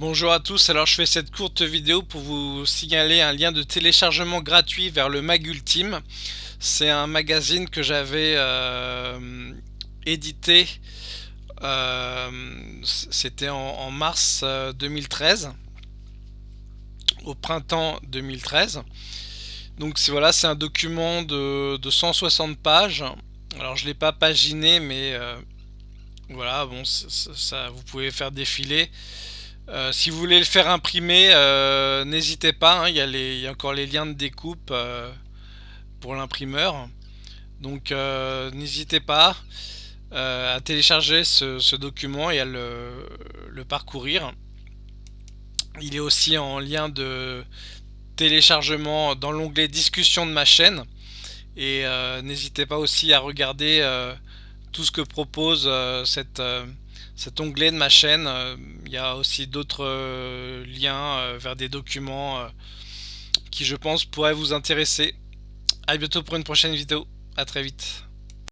Bonjour à tous, alors je fais cette courte vidéo pour vous signaler un lien de téléchargement gratuit vers le Mag Ultime. C'est un magazine que j'avais euh, édité, euh, c'était en, mars 2013, euh, au printemps 2013. Donc voilà, c'est un document de, 160 pages. Alors je l'ai pas paginé, mais voilà, bon, ça, vous pouvez faire défiler. Euh, si vous voulez le faire imprimer, euh, n'hésitez pas, hein, il, y a encore les liens de découpe euh, pour l'imprimeur. Donc n'hésitez pas à télécharger ce, document et à le, parcourir. Il est aussi en lien de téléchargement dans l'onglet discussion de ma chaîne. Et n'hésitez pas aussi à regarder tout ce que propose cette cet onglet de ma chaîne. Euh, il y a aussi d'autres euh, liens euh, vers des documents qui je pense pourraient vous intéresser. A bientôt pour une prochaine vidéo. A très vite.